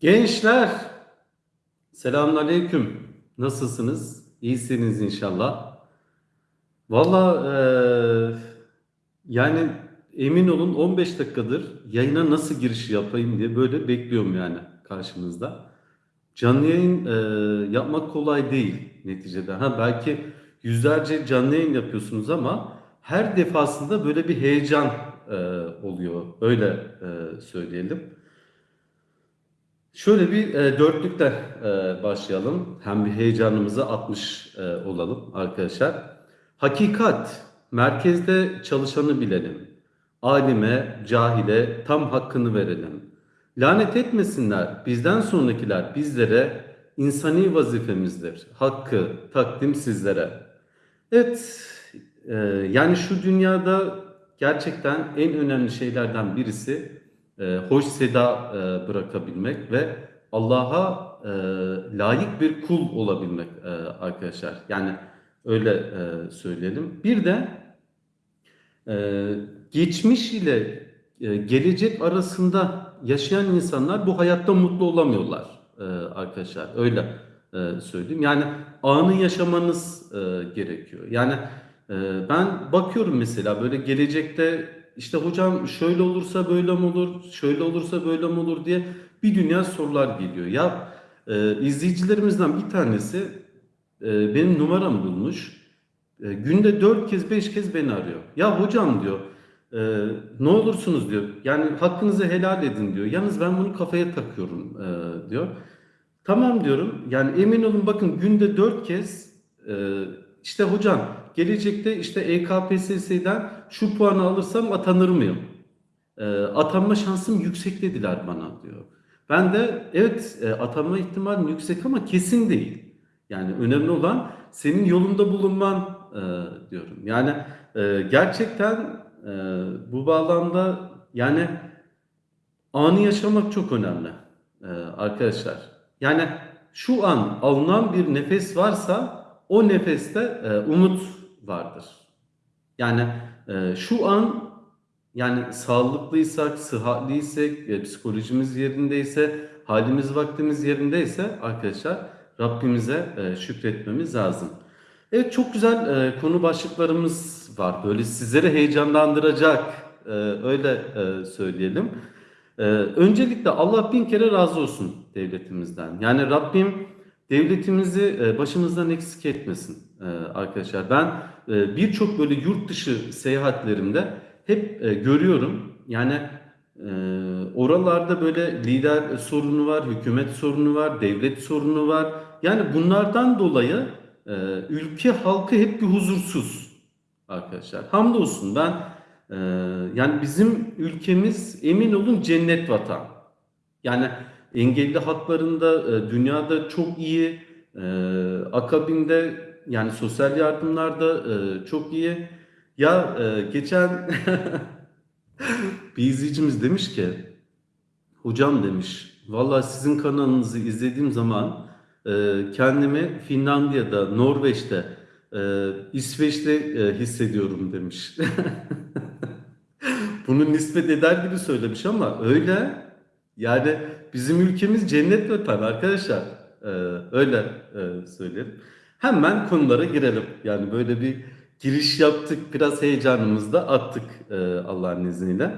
Gençler, selamünaleyküm. Nasılsınız? İyisiniz inşallah. Valla eee, yani emin olun 15 dakikadır yayına nasıl giriş yapayım diye böyle bekliyorum yani karşınızda. Canlı yayın eee, yapmak kolay değil neticede. Ha belki yüzlerce canlı yayın yapıyorsunuz ama her defasında böyle bir heyecan eee, oluyor. Öyle eee, söyleyelim. Şöyle bir e, dörtlükle e, başlayalım. Hem bir heyecanımızı atmış e, olalım arkadaşlar. Hakikat, merkezde çalışanı bilelim. Alime, cahile tam hakkını verelim. Lanet etmesinler bizden sonrakiler bizlere insani vazifemizdir. Hakkı takdim sizlere. Evet, e, yani şu dünyada gerçekten en önemli şeylerden birisi e, hoş seda e, bırakabilmek ve Allah'a e, layık bir kul olabilmek e, arkadaşlar. Yani öyle e, söyleyelim. Bir de e, geçmiş ile e, gelecek arasında yaşayan insanlar bu hayatta mutlu olamıyorlar e, arkadaşlar. Öyle e, söyleyeyim. Yani anı yaşamanız e, gerekiyor. Yani e, ben bakıyorum mesela böyle gelecekte işte hocam şöyle olursa böyle mi olur, şöyle olursa böyle mi olur diye bir dünya sorular geliyor. Ya e, izleyicilerimizden bir tanesi e, benim numaramı bulmuş. E, günde dört kez beş kez beni arıyor. Ya hocam diyor e, ne olursunuz diyor. Yani hakkınızı helal edin diyor. Yalnız ben bunu kafaya takıyorum e, diyor. Tamam diyorum. Yani emin olun bakın günde dört kez e, işte hocam gelecekte işte EKPSS'den şu puanı alırsam atanır mıyım? E, atanma şansım yüksek dediler bana diyor. Ben de evet e, atanma ihtimalim yüksek ama kesin değil. Yani önemli olan senin yolunda bulunman e, diyorum. Yani e, gerçekten e, bu bağlamda yani anı yaşamak çok önemli e, arkadaşlar. Yani şu an alınan bir nefes varsa o nefeste e, umut vardır. Yani e, şu an yani sağlıklıysak, sıhhatliysek, e, psikolojimiz yerindeyse, halimiz vaktimiz yerindeyse arkadaşlar Rabbimize e, şükretmemiz lazım. Evet çok güzel e, konu başlıklarımız var. Böyle sizleri heyecanlandıracak öyle söyleyelim. Öncelikle Allah bin kere razı olsun devletimizden. Yani Rabbim devletimizi başımızdan eksik etmesin arkadaşlar. Ben e, birçok böyle yurt dışı seyahatlerimde hep e, görüyorum. Yani e, oralarda böyle lider sorunu var, hükümet sorunu var, devlet sorunu var. Yani bunlardan dolayı e, ülke halkı hep bir huzursuz arkadaşlar. Hamdolsun ben yani bizim ülkemiz emin olun cennet vatan. Yani engelli haklarında dünyada çok iyi, akabinde yani sosyal yardımlarda e, çok iyi. Ya e, geçen bir izleyicimiz demiş ki, hocam demiş, vallahi sizin kanalınızı izlediğim zaman e, kendimi Finlandiya'da, Norveç'te, e, İsveç'te e, hissediyorum demiş. Bunu nispet eder gibi söylemiş ama öyle. Yani bizim ülkemiz cennet vatan arkadaşlar. Ee, öyle e, söyleyelim. Hemen konulara girelim. Yani böyle bir giriş yaptık. Biraz heyecanımızı da attık e, Allah'ın izniyle.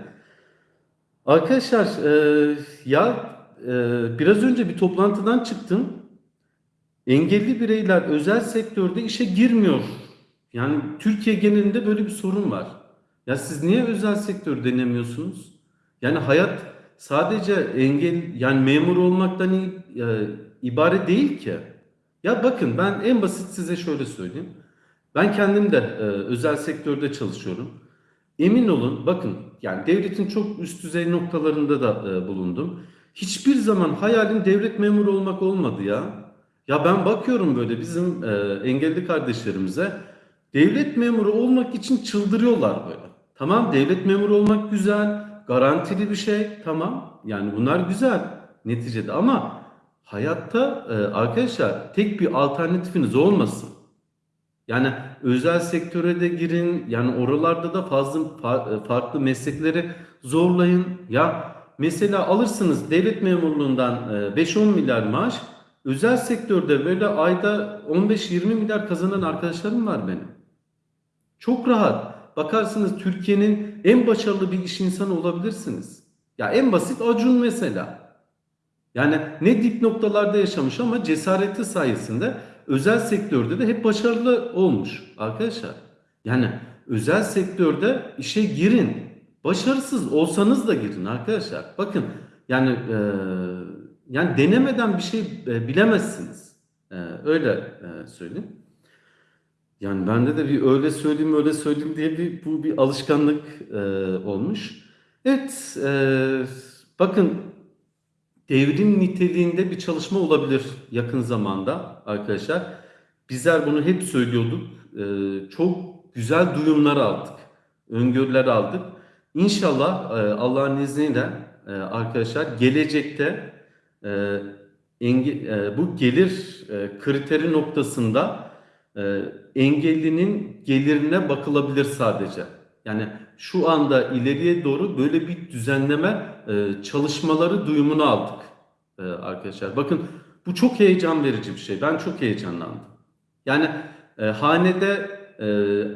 Arkadaşlar e, ya e, biraz önce bir toplantıdan çıktım. Engelli bireyler özel sektörde işe girmiyor. Yani Türkiye genelinde böyle bir sorun var. Ya siz niye özel sektör denemiyorsunuz? Yani hayat sadece engel yani memur olmaktan e, ibaret değil ki. Ya bakın ben en basit size şöyle söyleyeyim. Ben kendim de e, özel sektörde çalışıyorum. Emin olun bakın yani devletin çok üst düzey noktalarında da e, bulundum. Hiçbir zaman hayalim devlet memuru olmak olmadı ya. Ya ben bakıyorum böyle bizim e, engelli kardeşlerimize devlet memuru olmak için çıldırıyorlar böyle. Tamam devlet memuru olmak güzel, garantili bir şey tamam. Yani bunlar güzel neticede ama hayatta e, arkadaşlar tek bir alternatifiniz olmasın. Yani özel sektöre de girin. Yani oralarda da fazla fa- e, farklı meslekleri zorlayın. Ya mesela alırsınız devlet memurluğundan e, 5-10 milyar maaş, özel sektörde böyle ayda 15-20 milyar kazanan arkadaşlarım var benim. Çok rahat. Bakarsınız Türkiye'nin en başarılı bir iş insanı olabilirsiniz. Ya en basit Acun mesela. Yani ne dip noktalarda yaşamış ama cesareti sayesinde özel sektörde de hep başarılı olmuş arkadaşlar. Yani özel sektörde işe girin. Başarısız olsanız da girin arkadaşlar. Bakın yani e, yani denemeden bir şey e, bilemezsiniz. E, öyle e, söyleyeyim. Yani bende de bir öyle söyleyeyim öyle söyleyeyim diye bir bu bir alışkanlık e, olmuş. Evet, e, bakın devrim niteliğinde bir çalışma olabilir yakın zamanda arkadaşlar. Bizler bunu hep söylüyorduk. E, çok güzel duyumlar aldık, öngörüler aldık. İnşallah e, Allah'ın izniyle e, arkadaşlar gelecekte e, bu gelir kriteri noktasında e, engellinin gelirine bakılabilir sadece. Yani şu anda ileriye doğru böyle bir düzenleme e, çalışmaları duyumunu aldık e, arkadaşlar. Bakın bu çok heyecan verici bir şey. Ben çok heyecanlandım. Yani e, hanede e,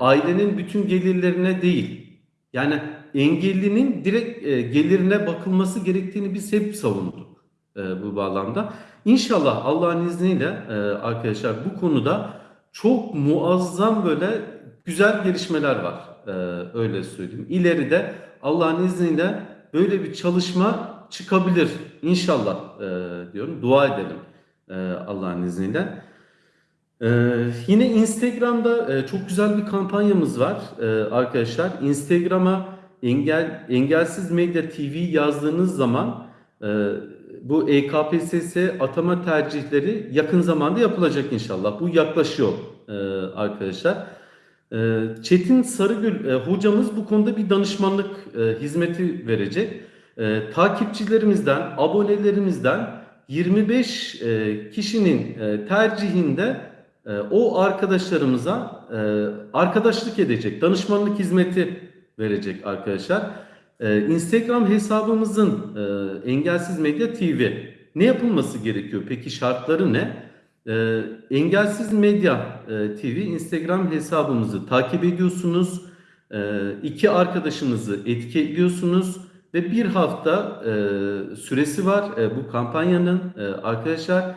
ailenin bütün gelirlerine değil, yani engellinin direkt e, gelirine bakılması gerektiğini biz hep savunduk e, bu bağlamda. İnşallah Allah'ın izniyle e, arkadaşlar bu konuda çok muazzam böyle güzel gelişmeler var. E, öyle söyleyeyim. İleride Allah'ın izniyle böyle bir çalışma çıkabilir. İnşallah e, diyorum. Dua edelim e, Allah'ın izniyle. Ee, yine Instagram'da e, çok güzel bir kampanyamız var e, arkadaşlar. Instagram'a engel engelsiz medya TV yazdığınız zaman e, bu EKPSS atama tercihleri yakın zamanda yapılacak inşallah. Bu yaklaşıyor e, arkadaşlar. E, Çetin Sarıgül e, hocamız bu konuda bir danışmanlık e, hizmeti verecek. E, takipçilerimizden, abonelerimizden 25 e, kişinin tercihinde o arkadaşlarımıza arkadaşlık edecek, danışmanlık hizmeti verecek arkadaşlar. E, Instagram hesabımızın Engelsiz Medya TV ne yapılması gerekiyor? Peki şartları ne? E, Engelsiz Medya e, TV Instagram hesabımızı takip ediyorsunuz. E, iki arkadaşınızı etiketliyorsunuz ve bir hafta e, süresi var e, bu kampanyanın e, arkadaşlar.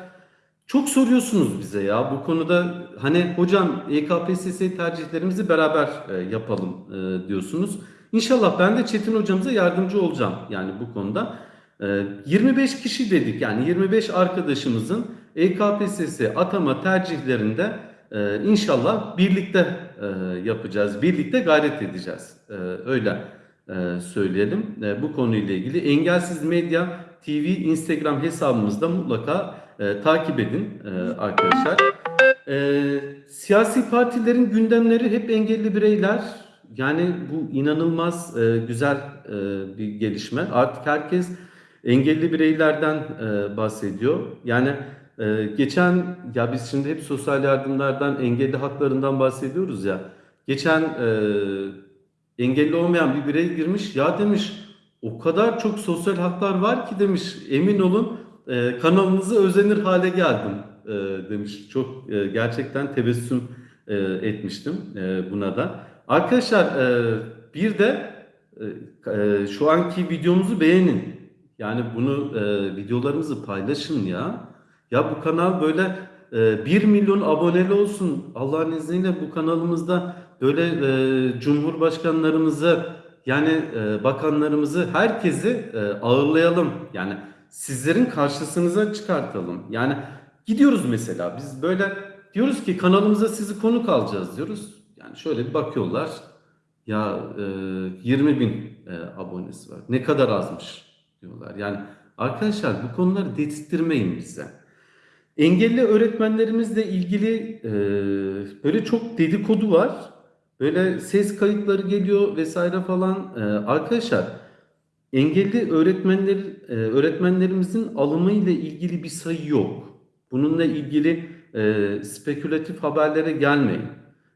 Çok soruyorsunuz bize ya bu konuda hani hocam EKPSS tercihlerimizi beraber e, yapalım e, diyorsunuz. İnşallah ben de Çetin hocamıza yardımcı olacağım yani bu konuda. E, 25 kişi dedik yani 25 arkadaşımızın EKPSS atama tercihlerinde e, inşallah birlikte e, yapacağız, birlikte gayret edeceğiz. E, öyle e, söyleyelim. E, bu konuyla ilgili Engelsiz Medya TV Instagram hesabımızda mutlaka e, takip edin e, arkadaşlar. E, siyasi partilerin gündemleri hep engelli bireyler. Yani bu inanılmaz e, güzel e, bir gelişme. Artık herkes engelli bireylerden e, bahsediyor. Yani e, geçen ya biz şimdi hep sosyal yardımlardan, engelli haklarından bahsediyoruz ya. Geçen e, engelli olmayan bir birey girmiş. Ya demiş o kadar çok sosyal haklar var ki demiş emin olun e, kanalınızı özenir hale geldim e, demiş. Çok e, gerçekten tebessüm e, etmiştim e, buna da. Arkadaşlar e, bir de e, e, şu anki videomuzu beğenin. Yani bunu e, videolarımızı paylaşın ya. Ya bu kanal böyle e, 1 milyon aboneli olsun. Allah'ın izniyle bu kanalımızda böyle e, cumhurbaşkanlarımızı yani e, bakanlarımızı herkesi e, ağırlayalım. Yani sizlerin karşısınıza çıkartalım. Yani gidiyoruz mesela biz böyle diyoruz ki kanalımıza sizi konuk alacağız diyoruz. Yani şöyle bir bakıyorlar. Ya e, 20 bin e, abonesi var. Ne kadar azmış diyorlar. Yani arkadaşlar bu konuları dedirtmeyin bize. Engelli öğretmenlerimizle ilgili e, böyle çok dedikodu var. Böyle ses kayıtları geliyor vesaire falan. E, arkadaşlar engelli öğretmenler e, öğretmenlerimizin alımı ile ilgili bir sayı yok. Bununla ilgili e, spekülatif haberlere gelmeyin.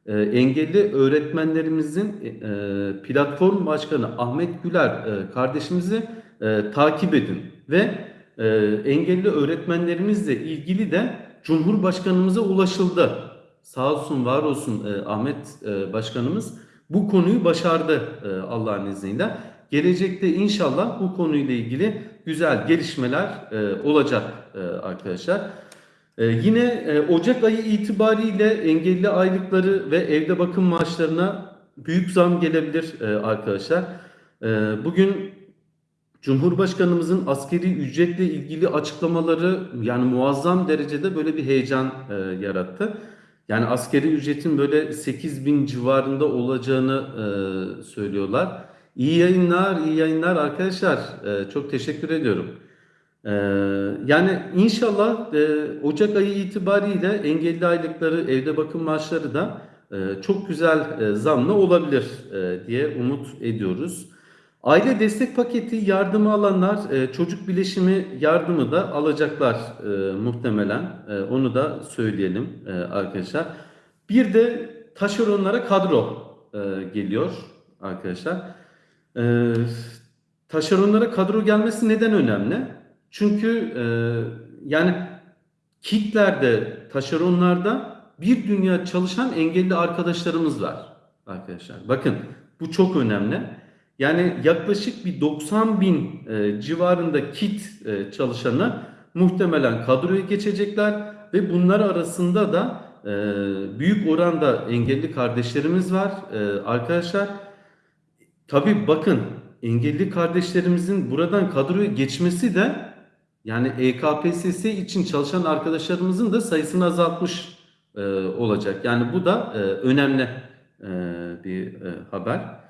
E, engelli öğretmenlerimizin e, platform başkanı Ahmet Güler e, kardeşimizi e, takip edin ve e, engelli öğretmenlerimizle ilgili de Cumhurbaşkanımıza ulaşıldı. Sağ olsun, var olsun e, Ahmet e, Başkanımız bu konuyu başardı e, Allah'ın izniyle. Gelecekte inşallah bu konuyla ilgili güzel gelişmeler e, olacak e, arkadaşlar. E, yine e, Ocak ayı itibariyle engelli aylıkları ve evde bakım maaşlarına büyük zam gelebilir e, arkadaşlar. E, bugün Cumhurbaşkanımızın askeri ücretle ilgili açıklamaları yani muazzam derecede böyle bir heyecan e, yarattı. Yani askeri ücretin böyle 8 bin civarında olacağını e, söylüyorlar. İyi yayınlar, iyi yayınlar arkadaşlar. E, çok teşekkür ediyorum. E, yani inşallah e, Ocak ayı itibariyle engelli aylıkları, evde bakım maaşları da e, çok güzel e, zamlı olabilir e, diye umut ediyoruz. Aile destek paketi yardımı alanlar e, çocuk bileşimi yardımı da alacaklar e, muhtemelen. E, onu da söyleyelim arkadaşlar. Bir de taşeronlara kadro geliyor arkadaşlar. Taşeronlara kadro gelmesi neden önemli? Çünkü yani kitlerde, taşeronlarda bir dünya çalışan engelli arkadaşlarımız var arkadaşlar. Bakın bu çok önemli. Yani yaklaşık bir 90 bin e, civarında kit e, çalışanı muhtemelen kadroya geçecekler ve bunlar arasında da e, büyük oranda engelli kardeşlerimiz var e, arkadaşlar. Tabii bakın engelli kardeşlerimizin buradan kadroya geçmesi de yani EKPSS için çalışan arkadaşlarımızın da sayısını azaltmış e, olacak. Yani bu da e, önemli e, bir e, haber.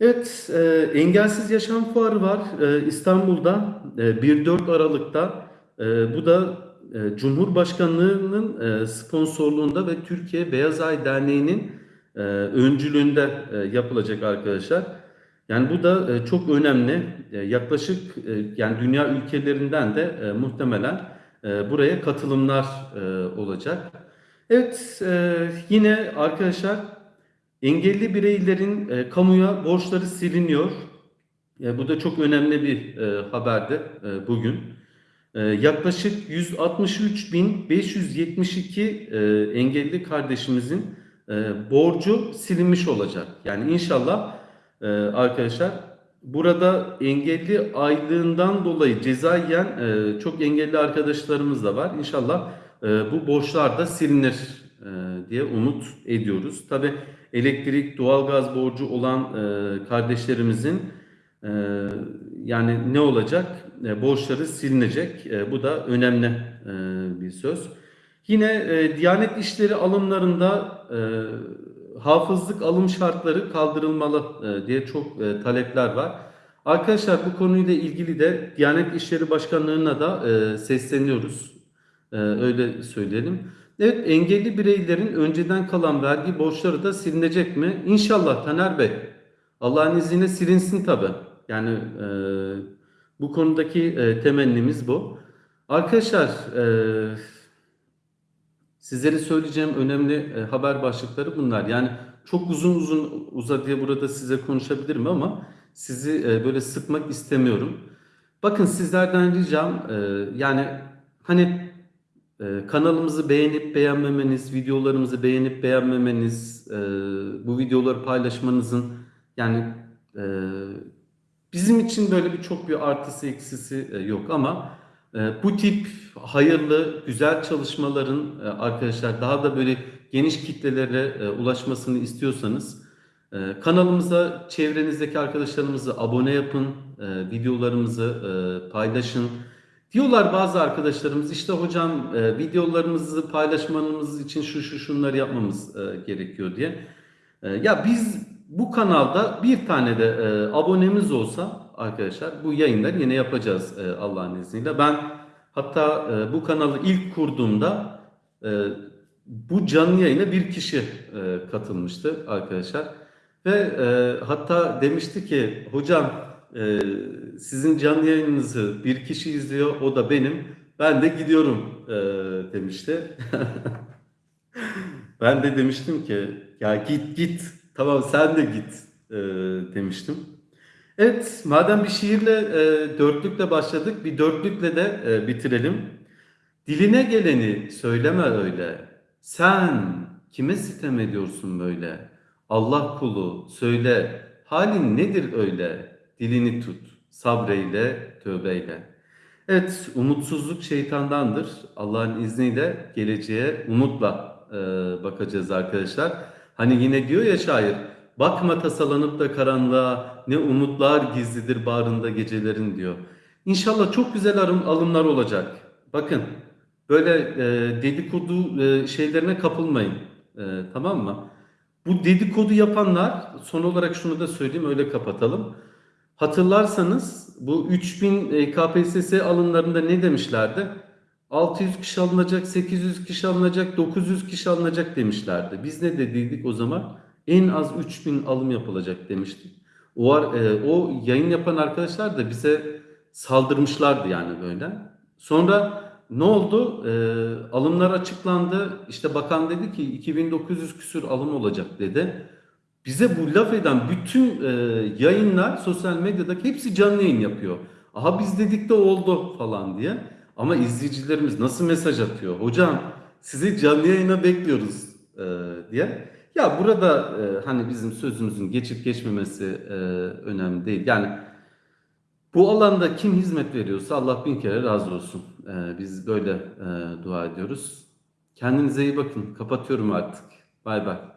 Evet, e, Engelsiz Yaşam Fuarı var e, İstanbul'da e, 1-4 Aralık'ta. E, bu da e, Cumhurbaşkanlığı'nın e, sponsorluğunda ve Türkiye Beyaz Ay Derneği'nin e, öncülüğünde e, yapılacak arkadaşlar. Yani bu da e, çok önemli. E, yaklaşık e, yani dünya ülkelerinden de e, muhtemelen e, buraya katılımlar e, olacak. Evet, e, yine arkadaşlar engelli bireylerin e, kamuya borçları siliniyor. E, bu da çok önemli bir e, haberdi e, bugün. E, yaklaşık 163.572 e, engelli kardeşimizin e, borcu silinmiş olacak. Yani inşallah e, arkadaşlar burada engelli aylığından dolayı ceza yiyen e, çok engelli arkadaşlarımız da var. İnşallah e, bu borçlar da silinir e, diye umut ediyoruz. Tabi elektrik, doğalgaz borcu olan e, kardeşlerimizin e, yani ne olacak? E, borçları silinecek. E, bu da önemli e, bir söz. Yine e, Diyanet İşleri alımlarında e, hafızlık alım şartları kaldırılmalı e, diye çok e, talepler var. Arkadaşlar bu konuyla ilgili de Diyanet İşleri Başkanlığı'na da e, sesleniyoruz. E, öyle söyleyelim. Evet engelli bireylerin önceden kalan vergi borçları da silinecek mi? İnşallah Taner Bey. Allah'ın izniyle silinsin tabi. Yani e, bu konudaki e, temennimiz bu. Arkadaşlar e, sizlere söyleyeceğim önemli e, haber başlıkları bunlar. Yani çok uzun uzun uzadıya burada size konuşabilirim ama sizi e, böyle sıkmak istemiyorum. Bakın sizlerden ricam e, yani hani ee, kanalımızı beğenip beğenmemeniz, videolarımızı beğenip beğenmemeniz, e, bu videoları paylaşmanızın yani e, bizim için böyle bir çok bir artısı eksisi e, yok ama bu tip hayırlı, güzel çalışmaların arkadaşlar daha da böyle geniş kitlelere ulaşmasını istiyorsanız kanalımıza çevrenizdeki arkadaşlarımızı abone yapın, videolarımızı paylaşın. Diyorlar bazı arkadaşlarımız işte hocam e, videolarımızı paylaşmanız için şu şu şunları yapmamız e, gerekiyor diye. E, ya biz bu kanalda bir tane de e, abonemiz olsa arkadaşlar bu yayınları yine yapacağız e, Allah'ın izniyle. Ben hatta e, bu kanalı ilk kurduğumda e, bu canlı yayına bir kişi e, katılmıştı arkadaşlar. Ve e, hatta demişti ki hocam e, sizin canlı yayınınızı bir kişi izliyor, o da benim. Ben de gidiyorum e, demişti. ben de demiştim ki ya git git tamam sen de git e, demiştim. Evet, madem bir şiirle e, dörtlükle başladık, bir dörtlükle de e, bitirelim. Diline geleni söyleme öyle. Sen kime sitem ediyorsun böyle? Allah kulu söyle, halin nedir öyle? Dilini tut, sabreyle, tövbeyle. Evet, umutsuzluk şeytandandır. Allah'ın izniyle geleceğe umutla e, bakacağız arkadaşlar. Hani yine diyor ya şair, bakma tasalanıp da karanlığa, ne umutlar gizlidir bağrında gecelerin diyor. İnşallah çok güzel alım, alımlar olacak. Bakın, böyle e, dedikodu e, şeylerine kapılmayın. E, tamam mı? Bu dedikodu yapanlar, son olarak şunu da söyleyeyim, öyle kapatalım. Hatırlarsanız bu 3000 e, KPSS alımlarında ne demişlerdi? 600 kişi alınacak, 800 kişi alınacak, 900 kişi alınacak demişlerdi. Biz ne dediydik o zaman? En az 3000 alım yapılacak demiştik. O, e, o yayın yapan arkadaşlar da bize saldırmışlardı yani böyle. Sonra ne oldu? E, alımlar açıklandı. İşte bakan dedi ki 2900 küsür alım olacak dedi. Bize bu laf eden bütün e, yayınlar sosyal medyadaki hepsi canlı yayın yapıyor. Aha biz dedik de oldu falan diye. Ama izleyicilerimiz nasıl mesaj atıyor? Hocam sizi canlı yayına bekliyoruz e, diye. Ya burada e, hani bizim sözümüzün geçip geçmemesi e, önemli değil. Yani bu alanda kim hizmet veriyorsa Allah bin kere razı olsun. E, biz böyle e, dua ediyoruz. Kendinize iyi bakın. Kapatıyorum artık. Bay bay.